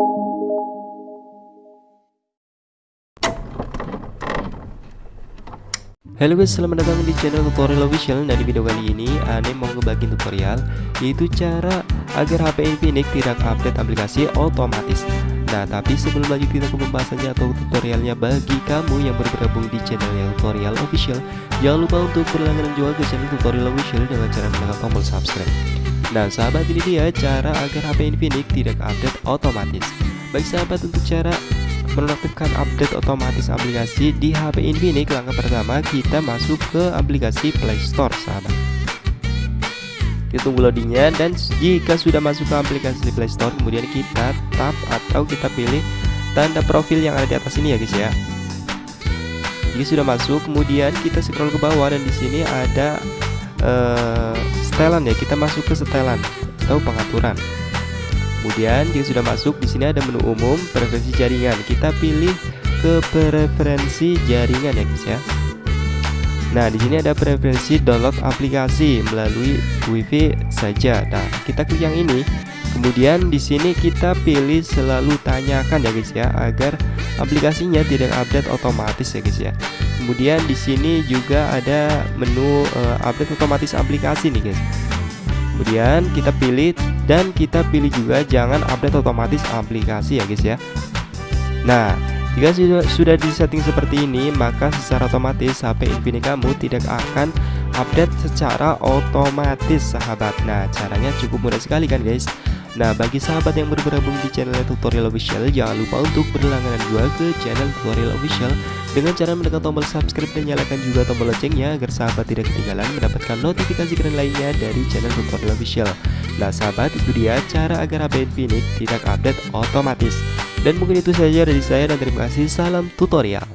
Halo guys, selamat datang di channel tutorial official. Dan di video kali ini, Ane mau ngebagi tutorial Yaitu cara agar HP Infinix tidak update aplikasi otomatis. Nah, tapi sebelum lanjut kita ke pembahasannya atau tutorialnya Bagi kamu yang bergabung di channel yang tutorial official Jangan lupa untuk berlangganan juga ke channel tutorial official Dengan cara menekan tombol subscribe Nah, sahabat ini dia cara agar HP Infinix tidak update otomatis. Baik sahabat, untuk cara menonaktifkan update otomatis aplikasi di HP Infinix langkah pertama kita masuk ke aplikasi Play Store sahabat. Kita tunggu loadingnya. Dan jika sudah masuk ke aplikasi Play Store kemudian kita tap atau kita pilih tanda profil yang ada di atas ini ya guys ya. Jika sudah masuk kemudian kita scroll ke bawah dan di sini ada uh, setelan ya kita masuk ke setelan atau pengaturan Kemudian jika sudah masuk di sini ada menu umum preferensi jaringan. Kita pilih ke preferensi jaringan ya guys ya. Nah, di sini ada preferensi download aplikasi melalui WiFi saja. Nah, kita klik yang ini. Kemudian di sini kita pilih selalu tanyakan ya guys ya agar aplikasinya tidak update otomatis ya guys ya. Kemudian di sini juga ada menu uh, update otomatis aplikasi nih guys. Kemudian kita pilih dan kita pilih juga jangan update otomatis aplikasi ya guys ya Nah jika sudah, disetting seperti ini maka secara otomatis HP Infinix kamu tidak akan update secara otomatis sahabat. Nah caranya cukup mudah sekali kan guys? Nah bagi sahabat yang baru bergabung di channel tutorial official Jangan lupa untuk berlangganan juga ke channel tutorial official. Dengan cara menekan tombol subscribe dan nyalakan juga tombol loncengnya Agar sahabat tidak ketinggalan mendapatkan notifikasi keren lainnya dari channel tutorial official. Nah sahabat itu dia cara agar HP Infinix tidak update otomatis Dan mungkin itu saja dari saya dan terima kasih. Salam tutorial